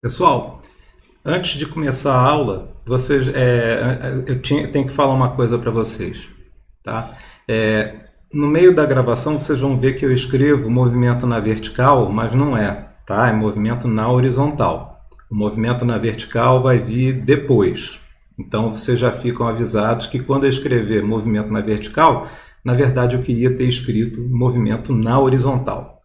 Pessoal, antes de começar a aula, vocês, é, eu tinha, tenho que falar uma coisa para vocês. Tá? É, no meio da gravação, vocês vão ver que eu escrevo movimento na vertical, mas não é. Tá? É movimento na horizontal. O movimento na vertical vai vir depois. Então, vocês já ficam avisados que quando eu escrever movimento na vertical, na verdade eu queria ter escrito movimento na horizontal.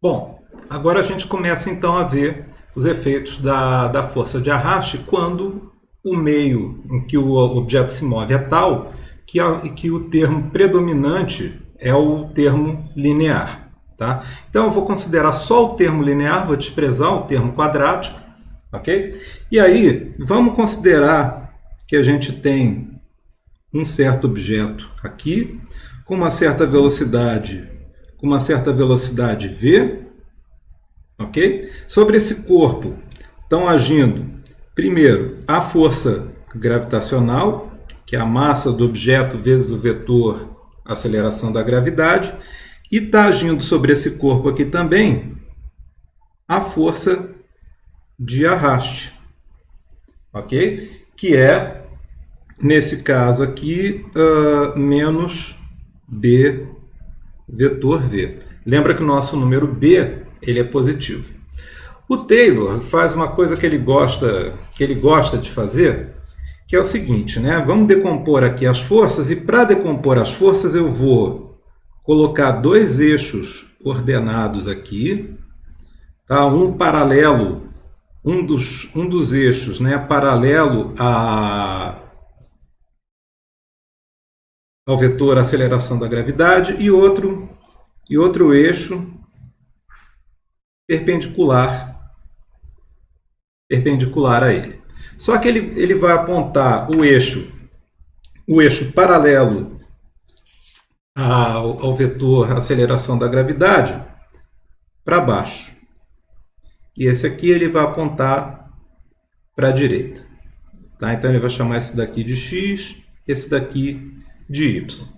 Bom, agora a gente começa então a ver os efeitos da, da força de arraste quando o meio em que o objeto se move é tal que, a, que o termo predominante é o termo linear. Tá? Então eu vou considerar só o termo linear, vou desprezar o termo quadrático. ok? E aí, vamos considerar que a gente tem um certo objeto aqui, com uma certa velocidade, com uma certa velocidade v, ok? Sobre esse corpo estão agindo, primeiro, a força gravitacional, que é a massa do objeto vezes o vetor aceleração da gravidade, e está agindo sobre esse corpo aqui também a força de arraste, ok? Que é, nesse caso aqui, uh, menos B vetor V. Lembra que o nosso número B ele é positivo. O Taylor faz uma coisa que ele gosta, que ele gosta de fazer, que é o seguinte, né? Vamos decompor aqui as forças e para decompor as forças eu vou colocar dois eixos ordenados aqui, tá? Um paralelo, um dos, um dos eixos, né, paralelo a ao vetor aceleração da gravidade e outro e outro eixo perpendicular perpendicular a ele. Só que ele, ele vai apontar o eixo o eixo paralelo ao, ao vetor aceleração da gravidade para baixo. E esse aqui ele vai apontar para a direita. Tá? Então ele vai chamar esse daqui de x, esse daqui de y.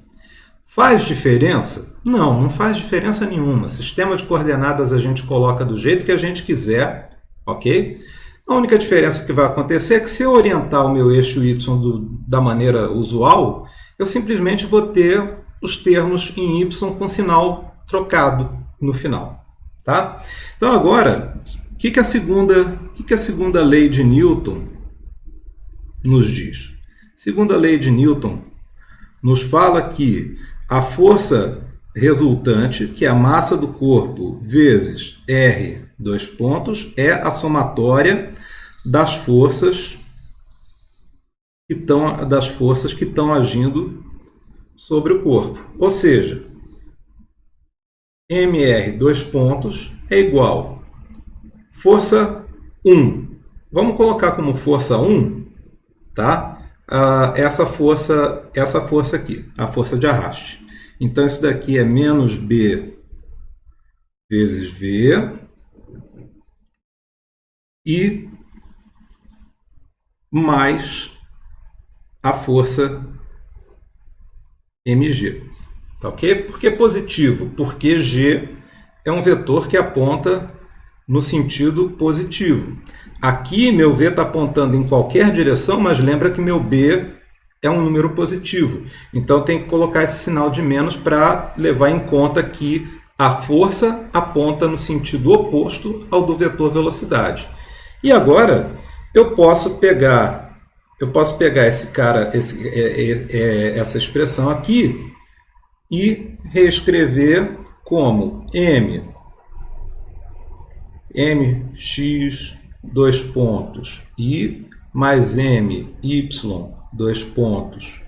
Faz diferença? Não, não faz diferença nenhuma. Sistema de coordenadas a gente coloca do jeito que a gente quiser, ok? A única diferença que vai acontecer é que se eu orientar o meu eixo y do, da maneira usual, eu simplesmente vou ter os termos em y com sinal trocado no final. Tá? Então agora, o que, que, a segunda, que, que a segunda lei de Newton nos diz? Segunda lei de Newton nos fala que a força resultante, que é a massa do corpo vezes R, dois pontos, é a somatória das forças que estão das forças que estão agindo sobre o corpo. Ou seja, mr dois pontos é igual força 1. Vamos colocar como força 1, tá? Uh, essa força, essa força aqui, a força de arraste. Então, isso daqui é menos B vezes V e mais a força mg. Tá ok? Por que positivo? Porque g é um vetor que aponta no sentido positivo. Aqui meu V está apontando em qualquer direção, mas lembra que meu B é um número positivo. Então tem que colocar esse sinal de menos para levar em conta que a força aponta no sentido oposto ao do vetor velocidade. E agora eu posso pegar eu posso pegar esse cara, esse, é, é, é, essa expressão aqui e reescrever como m mx dois pontos, i mais m, y, dois pontos,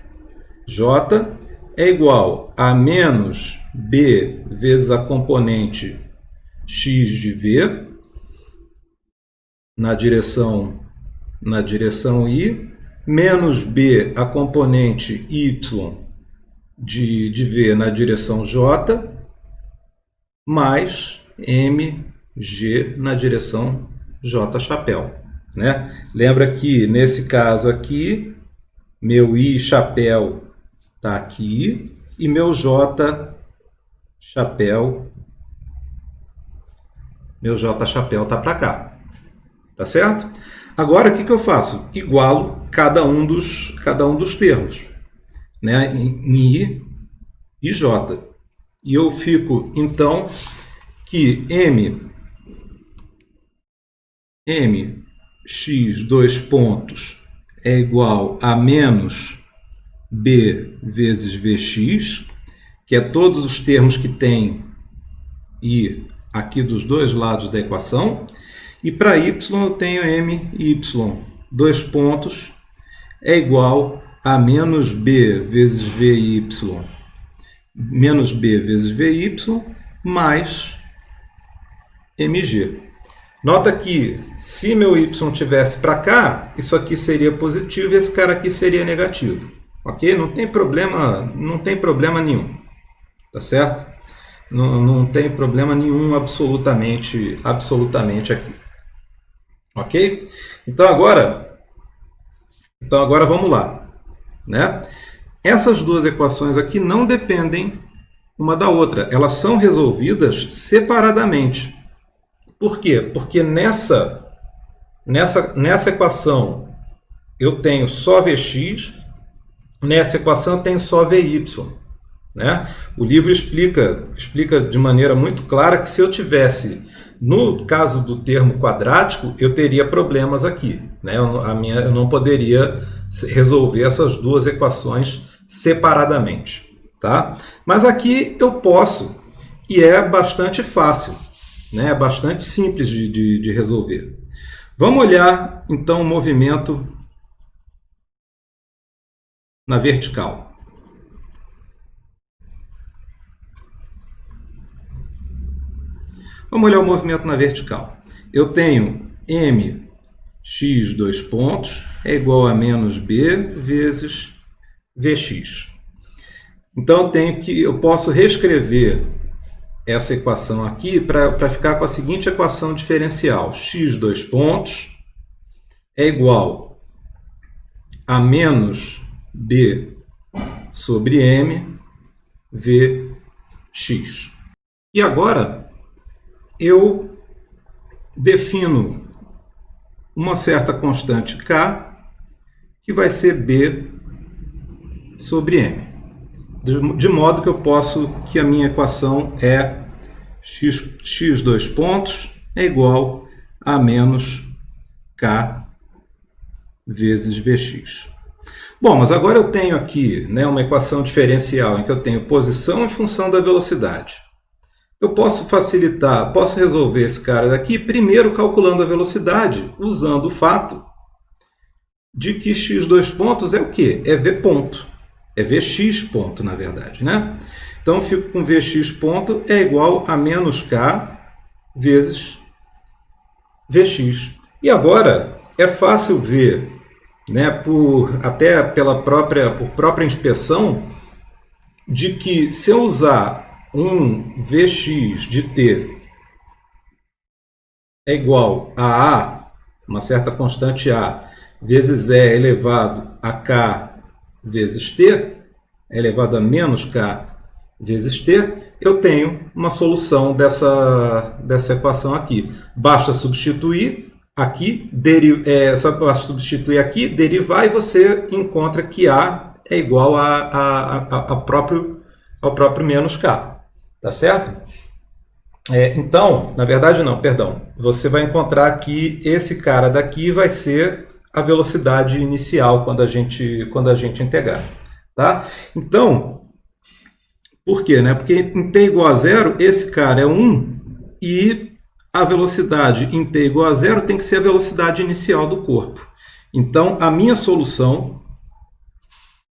j é igual a menos b vezes a componente x de v na direção, na direção i, menos b a componente y de, de v na direção j, mais mg na direção J chapéu. Né? Lembra que nesse caso aqui, meu I chapéu está aqui e meu J chapéu, meu J chapéu está para cá. Tá certo? Agora, o que, que eu faço? Igualo cada um dos, cada um dos termos, né? em I e J. E eu fico, então, que M, M x dois pontos é igual a menos b vezes vx, que é todos os termos que tem i aqui dos dois lados da equação. E para y eu tenho m y, dois pontos, é igual a menos b vezes vy, menos b vezes vy, mais mg. Nota que se meu y tivesse para cá, isso aqui seria positivo e esse cara aqui seria negativo. Ok? Não tem problema, não tem problema nenhum. Tá certo? Não, não tem problema nenhum absolutamente, absolutamente aqui. Ok? Então agora, então agora vamos lá. Né? Essas duas equações aqui não dependem uma da outra. Elas são resolvidas separadamente. Por quê? Porque nessa, nessa, nessa equação eu tenho só Vx, nessa equação eu tenho só Vy. Né? O livro explica, explica de maneira muito clara que se eu tivesse, no caso do termo quadrático, eu teria problemas aqui. Né? Eu, a minha, eu não poderia resolver essas duas equações separadamente. Tá? Mas aqui eu posso, e é bastante fácil né? É bastante simples de, de, de resolver. Vamos olhar, então, o movimento na vertical. Vamos olhar o movimento na vertical. Eu tenho m x dois pontos é igual a menos b vezes vx. Então eu tenho que eu posso reescrever essa equação aqui para ficar com a seguinte equação diferencial. x dois pontos é igual a menos b sobre m vx. E agora eu defino uma certa constante k que vai ser b sobre m de modo que eu posso que a minha equação é x, x dois pontos é igual a menos k vezes vx. Bom, mas agora eu tenho aqui né, uma equação diferencial em que eu tenho posição em função da velocidade. Eu posso facilitar, posso resolver esse cara daqui primeiro calculando a velocidade, usando o fato de que x dois pontos é o quê? É v ponto. É Vx ponto, na verdade, né? Então, fico com Vx ponto é igual a menos K vezes Vx. E agora, é fácil ver, né, por, até pela própria, por própria inspeção, de que se eu usar um Vx de t é igual a A, uma certa constante A, vezes E elevado a K vezes t elevado a menos k vezes t, eu tenho uma solução dessa, dessa equação aqui. Basta substituir aqui, deri, é, só basta substituir aqui, derivar, e você encontra que A é igual a, a, a, a próprio, ao próprio menos k. Tá certo? É, então, na verdade não, perdão. Você vai encontrar que esse cara daqui vai ser a velocidade inicial quando a gente, quando a gente integrar. Tá? Então, por quê? Né? Porque em t igual a zero, esse cara é 1 e a velocidade em t igual a zero tem que ser a velocidade inicial do corpo. Então, a minha solução,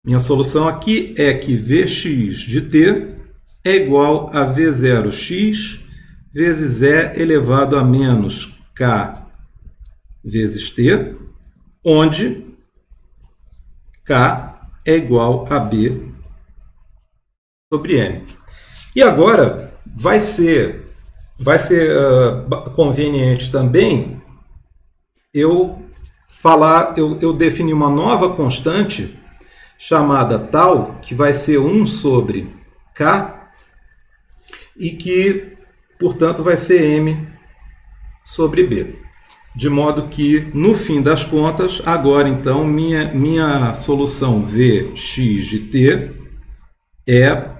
minha solução aqui é que Vx de t é igual a V0x vezes E elevado a menos k vezes t, onde K é igual a B sobre M. E agora vai ser, vai ser uh, conveniente também eu falar, eu, eu definir uma nova constante chamada tal, que vai ser 1 sobre K, e que, portanto, vai ser M sobre B. De modo que, no fim das contas, agora então, minha, minha solução Vx de t é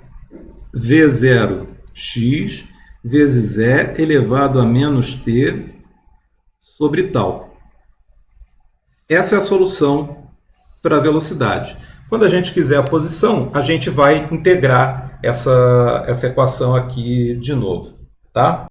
V0x vezes E elevado a menos t sobre tal. Essa é a solução para a velocidade. Quando a gente quiser a posição, a gente vai integrar essa, essa equação aqui de novo. Tá?